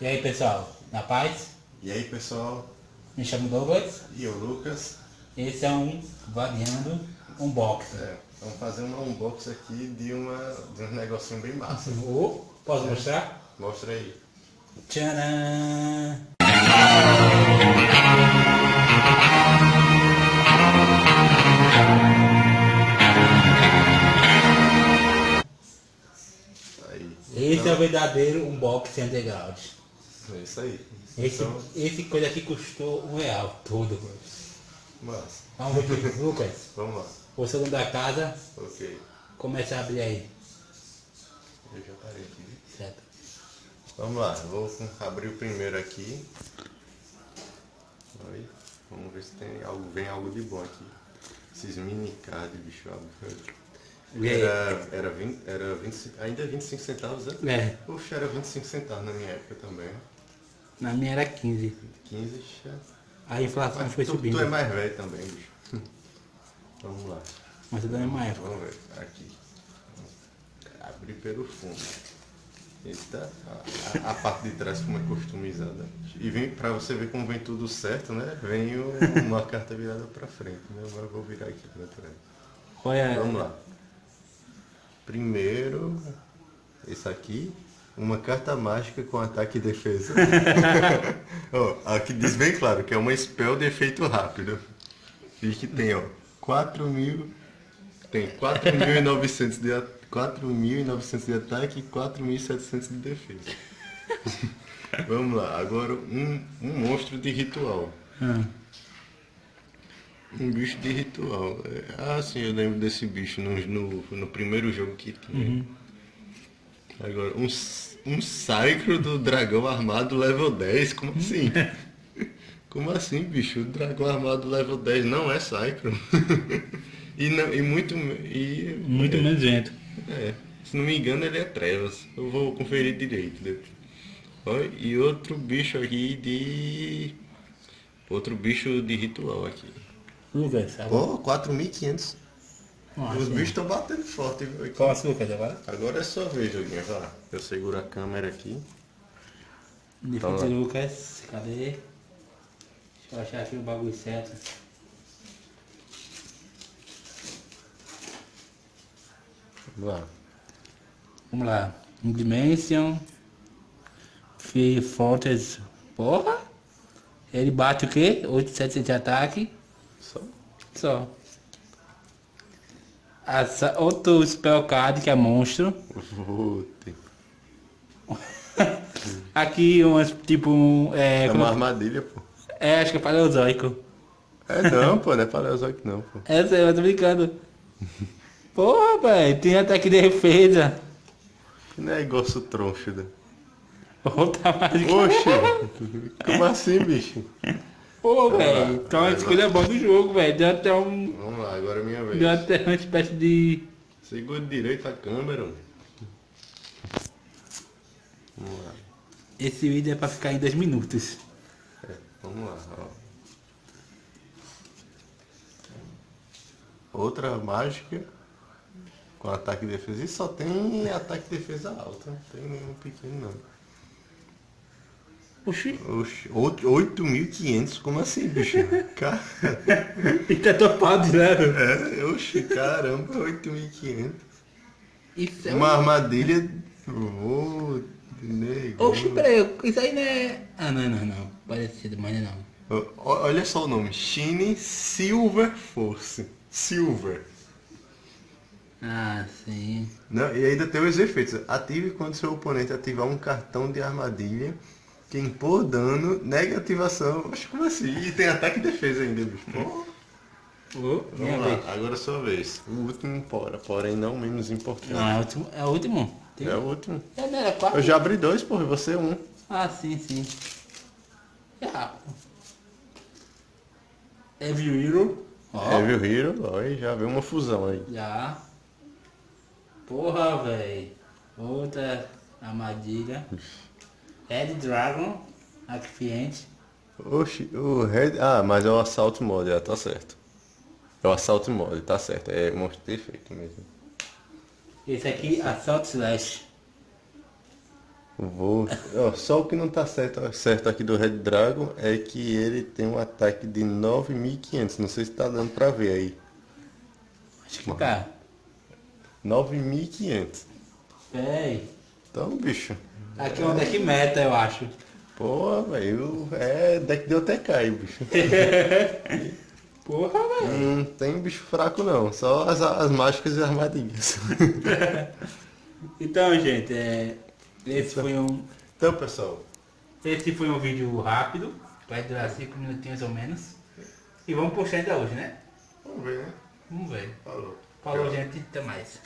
E aí pessoal, na paz? E aí pessoal, Me chamo Douglas. e eu Lucas. Esse é um Variando Unboxing. É, vamos fazer uma unboxing aqui de, uma, de um negocinho bem massa. Oh, posso mostrar? Mostra aí. Tcharam! Aí. Esse é o verdadeiro unboxing underground. É isso aí. Esse, Então, esse coisa aqui custou um real todo. massa. Vamos ver aqui, Lucas. Vamos lá. Você dono da casa, Ok. começa a abrir aí. Eu já parei aqui. Certo. Vamos lá, vou abrir o primeiro aqui. Aí, vamos ver se tem algo, vem algo de bom aqui. Esses mini card, bicho. Era, era, 20, era 25, ainda é 25 centavos, né? É, Poxa, era 25 centavos na minha época também. Na minha era 15. 15, já. A inflação Mas foi tu, subindo. tu é mais velho também, bicho. Vamos lá. Mas é da mesma época. Vamos ver. Aqui. Abrir pelo fundo. Eita, a, a- a parte de trás como é customizada. E vem, pra você ver como vem tudo certo, né? Vem uma carta virada pra frente. Né? Agora eu vou virar aqui pra trás. Qual é? Vamos lá. Primeiro, esse aqui, uma carta mágica com ataque e defesa. ó, aqui diz bem claro que é uma spell de efeito rápido. E que tem, ó, 4 mil. Tem 4.900 de, a- 4.900 de ataque e 4.700 de defesa. Vamos lá, agora um, um monstro de ritual. Ah, Um bicho de ritual. É, Ah, sim, eu lembro desse bicho no, no, no primeiro jogo que tinha. Agora, um, um Psycho do dragão armado level 10, como assim? como assim, bicho? O dragão armado level 10 não é Psycho. e, não, e muito. E, muito é, menos vento. é, se não me engano, ele é Trevas. Eu vou conferir direito depois. E outro bicho aqui de. Outro bicho de ritual aqui. Lucas, agora. Pô, 4.500. Nossa, Os bichos estão batendo forte. viu, aqui. Posso, Lucas, agora? Agora é sua vez, Joguinho. Vai. Eu seguro a câmera aqui. De Tá. Lucas. Cadê? Deixa eu achar aqui o bagulho certo. Vamos lá. Vamos lá. Dimension. Free Fortress. Porra! Ele bate o quê? 8,700 de ataque. Só. Só. Essa, outro spell card que é monstro. Aqui umas tipo. um, É, É como- uma armadilha, pô. é acho que é paleozoico. É não, pô. Não é paleozoico não, pô. Essa eu tô brincando. Porra, velho, tem ataque de defesa. Não é igual o troncho, né? Outra mágica. Oxe. Como assim, bicho? Pô, velho. Então a escolha boa do jogo, velho. Deu até um. Vamos lá, agora é minha vez. Deu até uma espécie de. Segura direito a câmera. mano. Vamos lá. Esse vídeo é pra ficar em dois minutos. É, vamos lá, ó. Outra mágica com ataque e defesa. E só tem ataque e defesa alta, não tem nenhum pequeno não. Oxi. Oito- 8.500? Como assim, bicho? Cara, E tá topado, né? é, oxe, caramba, 8.500. Isso é Uma armadilha. Ô, nego. Oxi, peraí, isso aí não é. Ah, não, não, não. Parecido, mas não. Olha só o nome, Shine Silver Force. Silver. Ah, sim. Não, e ainda tem os efeitos. Ative quando seu oponente ativar um cartão de armadilha que impor dano, negativação. Oxe, como assim? E tem ataque e defesa ainda, bicho. Pô. Vamos lá, vez. agora é sua vez. O último, porra, porém não menos importante. Não, é o último. É o último. Tem... É o último. É, não era quatro? Eu já abri dois, porra, e você um. Ah, sim, sim. É rápido. Heavy Hero. Ó, Evil Hero, ó, e já veio uma fusão aí. já. Porra, velho. Outra armadilha. Red Dragon. Aquifiente. Oxi, o Red. Ah, mas é o Assault Mode, é, tá certo. É o Assault Mode, tá certo. É monstro perfeito mesmo. Esse aqui, Assault Slash. Vou. Ó, só o que não tá certo, certo aqui do Red Dragon é que ele tem um ataque de 9.500. Não sei se tá dando pra ver aí. Acho que tá. 9.500. Véi. Então, bicho. Aqui é um deck meta, eu acho. Pô, velho. É deck de OTK bicho. Porra, velho. Não tem bicho fraco não. Só as, as mágicas e as armadilhas. Então, gente, é... esse foi um... então, pessoal. Esse foi um vídeo rápido. Vai durar 5 minutinhos ou menos. E vamos postar ainda hoje, né? Vamos ver, né? Vamos ver. Falou. Falou, gente. Até mais.